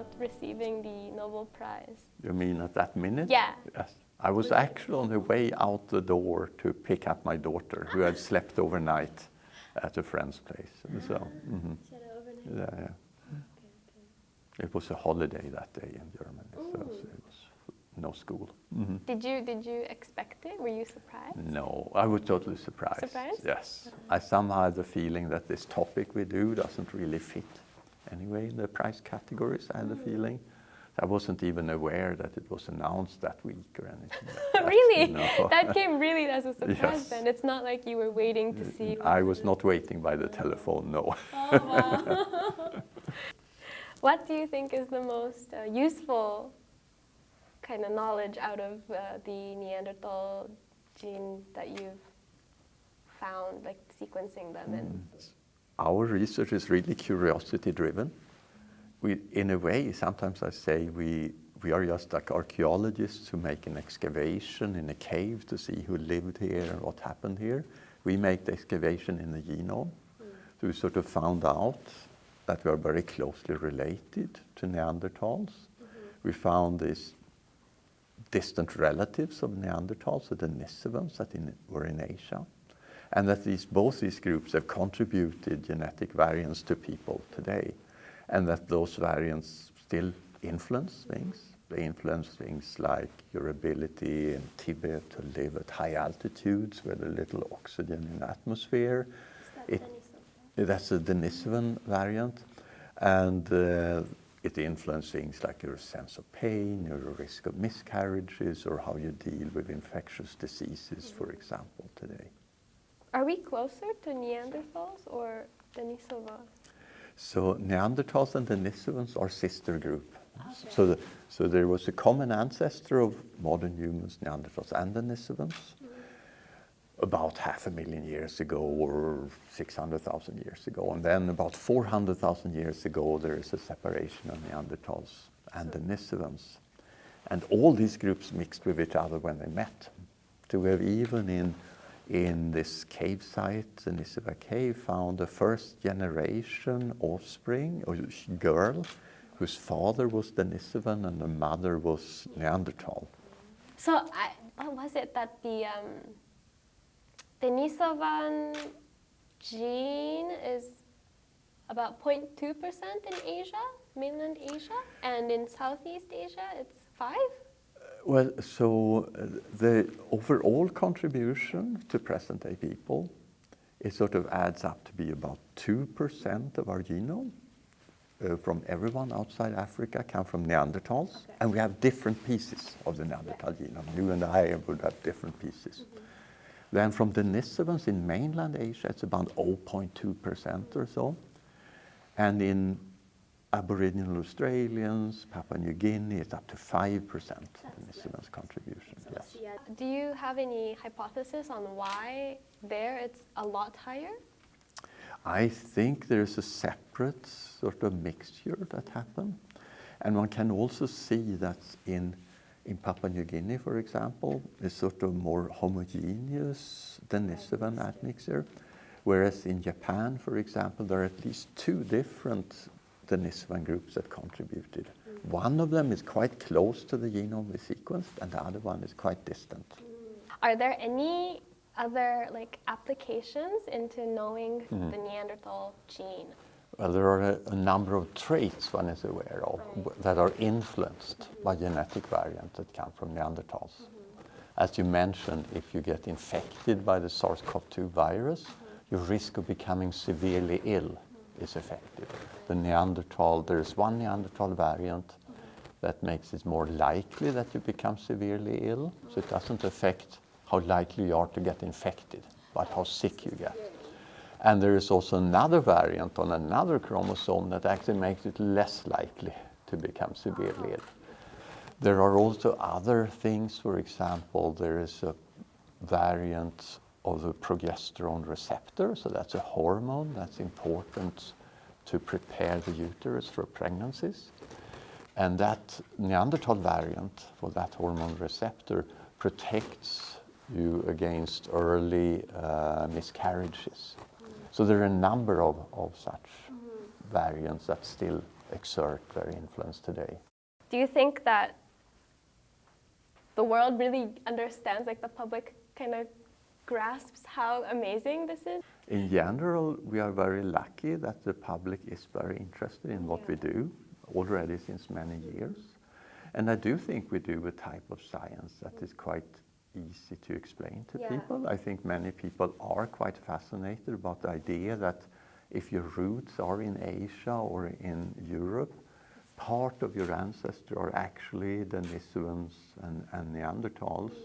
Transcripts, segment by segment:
about receiving the Nobel Prize? You mean at that minute? Yeah. Yes. I was actually on the way out the door to pick up my daughter who had slept overnight at a friend's place. So, mhm. yeah, yeah. It was a holiday that day in Germany, so, so it was no school. Mhm. Did you did you expect it? Were you surprised? No, I was totally surprised. Surprised? Yes. I somehow had the feeling that this topic we do doesn't really fit anyway in the price categories. I had the feeling. I wasn't even aware that it was announced that week or anything. like really? That came really as a surprise Yes. then. It's not like you were waiting to see. I was not waiting by the telephone, no. Oh, wow. what do you think is the most uh, useful kind of knowledge out of uh, the Neanderthal gene that you've found, like sequencing them and Our research is really curiosity driven. We, in a way, sometimes I say we, we are just like archaeologists who make an excavation in a cave to see who lived here and what happened here. We make the excavation in the genome. So we sort of found out that we are very closely related to Neanderthals. We found these distant relatives of Neanderthals, the Denisovans that in, were in Asia, and that these, both these groups have contributed genetic variants to people today, and that those variants still influence things. They influence things like your ability in Tibet to live at high altitudes with a little oxygen in the atmosphere. It- that's a Denisovan variant. And uh, it influences things like your sense of pain, your risk of miscarriages, or how you deal with infectious diseases, for example, today. Are we closer to Neanderthals or Denisova? So Neanderthals and Denisovans are sister group. So, the, so there was a common ancestor of modern humans, Neanderthals and Denisovans, mm-hmm. about half a million years ago or 600,000 years ago. And then about 400,000 years ago, there is a separation of Neanderthals and Denisovans. And all these groups mixed with each other when they met. So we have even in, in this cave site, the Denisova cave, found a first generation offspring, sh- girl, whose father was Denisovan and the mother was Neanderthal. So, I, what was it that the um, Denisovan gene is about 0.2% in Asia, mainland Asia, and in Southeast Asia it's 5? Well, so uh, the overall contribution to present day people, it sort of adds up to be about 2% of our genome. Uh, from everyone outside Africa come from Neanderthals, Okay. and we have different pieces of the Neanderthal genome. You and I would have different pieces. Then from Denisovans in mainland Asia, it's about 0.2% or so. And in Aboriginal Australians, Papua New Guinea, it's up to 5% Denisovans contribution. Yes. Uh, do you have any hypothesis on why there it's a lot higher? I think there's a separate sort of mixture that happened. And one can also see that in, in Papua New Guinea, for example, is sort of more homogeneous Denisovan admixture. Whereas in Japan, for example, there are at least two different Denisovan groups that contributed. Mm. One of them is quite close to the genome we sequenced, and the other one is quite distant. Mm. Are there any other like applications into knowing mm-hmm. the Neanderthal gene? Well, there are a, a number of traits one is aware of w- that are influenced mm-hmm. by genetic variants that come from Neanderthals. Mm-hmm. As you mentioned, if you get infected by the SARS-CoV-2 virus, your risk of becoming severely ill is affected. The Neanderthal, there is one Neanderthal variant that makes it more likely that you become severely ill, so it doesn't affect how likely you are to get infected, but how sick you get. And there is also another variant on another chromosome that actually makes it less likely to become severely ill. There are also other things, for example, there is a variant of the progesterone receptor, so that's a hormone that's important to prepare the uterus for pregnancies. And that Neanderthal variant for that hormone receptor protects you against early uh, miscarriages. So there are a number of, of such variants that still exert their influence today. Do you think that the world really understands, like the public kind of grasps how amazing this is? In general, we are very lucky that the public is very interested in what we do already since many years. And I do think we do a type of science that is quite easy to explain to Yeah. people. I think many people are quite fascinated about the idea that if your roots are in Asia or in Europe, part of your ancestors are actually Denisovans and, and Neanderthals,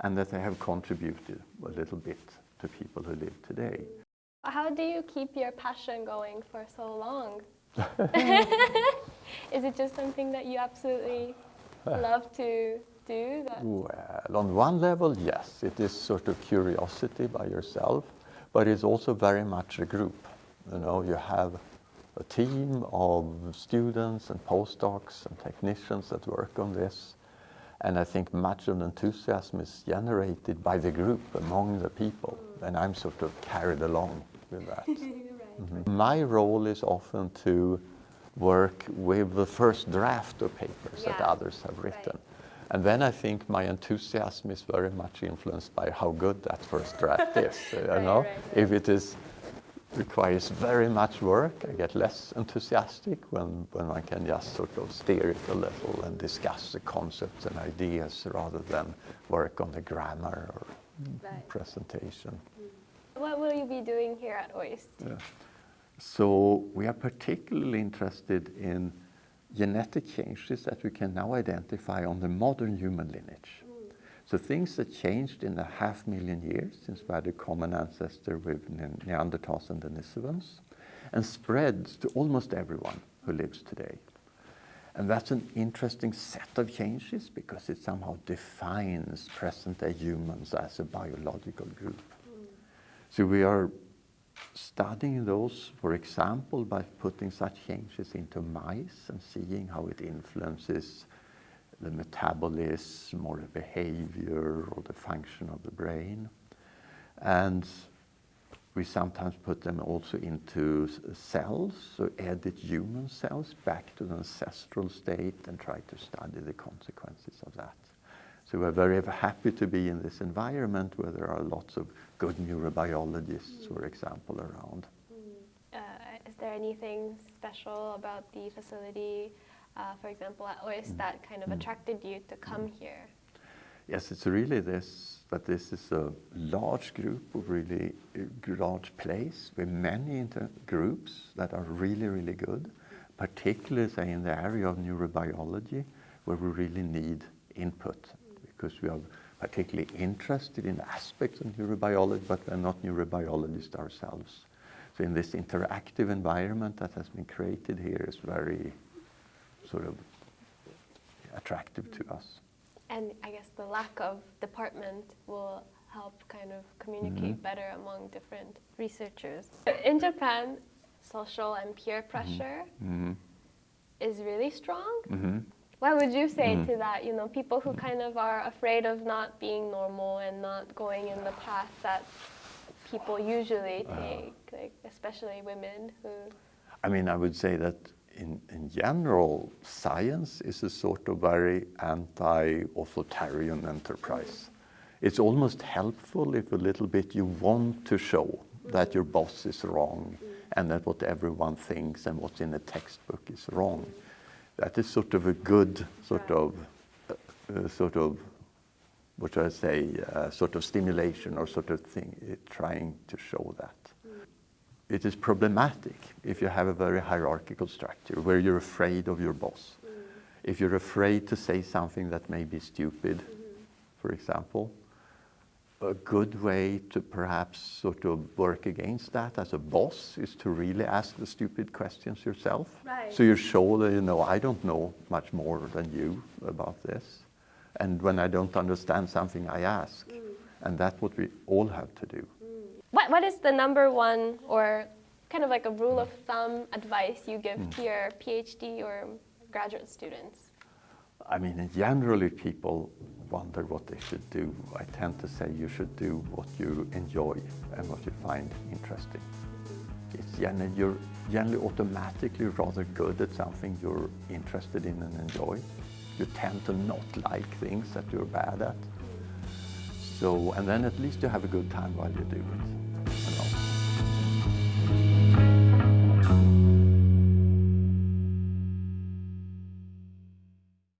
and that they have contributed a little bit to people who live today. How do you keep your passion going for so long? Is it just something that you absolutely love to do? That Well, on one level, yes, it is sort of curiosity by yourself, but it's also very much a group. You know, you have a team of students and postdocs and technicians that work on this. And I think much of the enthusiasm is generated by the group among the people. And I'm sort of carried along with that. Mhm. My role is often to work with the first draft of papers that others have written. And then I think my enthusiasm is very much influenced by how good that first draft is. You Right, know, right, right. if it is requires very much work, I get less enthusiastic when, when I can just sort of steer it a little and discuss the concepts and ideas rather than work on the grammar or Right. presentation. Mm. What will you be doing here at OIST? So we are particularly interested in genetic changes that we can now identify on the modern human lineage. So things that changed in a half million years since we had a common ancestor with Ne- Neanderthals and Denisovans and spread to almost everyone who lives today. And that's an interesting set of changes because it somehow defines present-day humans as a biological group. So we are studying those, for example, by putting such changes into mice and seeing how it influences the metabolism or the behavior or the function of the brain. And we sometimes put them also into cells, so edit human cells back to the ancestral state and try to study the consequences of that. So we're very happy to be in this environment where there are lots of good neurobiologists, for example, around. Uh, is there anything special about the facility, uh, for example, at OIST, that kind of attracted you to come here? Yes, it's really this, that this is a large group of really uh, large place with many inter groups that are really, really good, particularly say in the area of neurobiology where we really need input because we are particularly interested in aspects of neurobiology, but we're not neurobiologists ourselves. So in this interactive environment that has been created here is very sort of attractive to us. And I guess the lack of department will help kind of communicate mm-hmm. better among different researchers. In Japan, social and peer mm-hmm. pressure mm-hmm. is really strong. Mm-hmm. What would you say to that? You know, people who kind of are afraid of not being normal and not going in the path that people usually uh. take, like especially women who. I mean, I would say that in, in general, science is a sort of very anti-authoritarian enterprise. It's almost helpful if a little bit you want to show that your boss is wrong and that what everyone thinks and what's in a textbook is wrong. That is sort of a good sort of, uh, sort of, what should I say, uh, sort of stimulation or sort of thing, uh, trying to show that it is problematic if you have a very hierarchical structure where you're afraid of your boss. Mm-hmm. If you're afraid to say something that may be stupid, mm-hmm. for example, a good way to perhaps sort of work against that as a boss is to really ask the stupid questions yourself. Right. So you show that, you know, I don't know much more than you about this. And when I don't understand something, I ask. Mm. And that's what we all have to do. What, what is the number one or kind of like a rule of thumb advice you give hmm. to your PhD or graduate students? I mean, generally people wonder what they should do. I tend to say you should do what you enjoy and what you find interesting. Mm-hmm. it's generally, you're generally automatically rather good at something you're interested in and enjoy. You tend to not like things that you're bad at. Mm-hmm. So, and then at least you have a good time while you do it.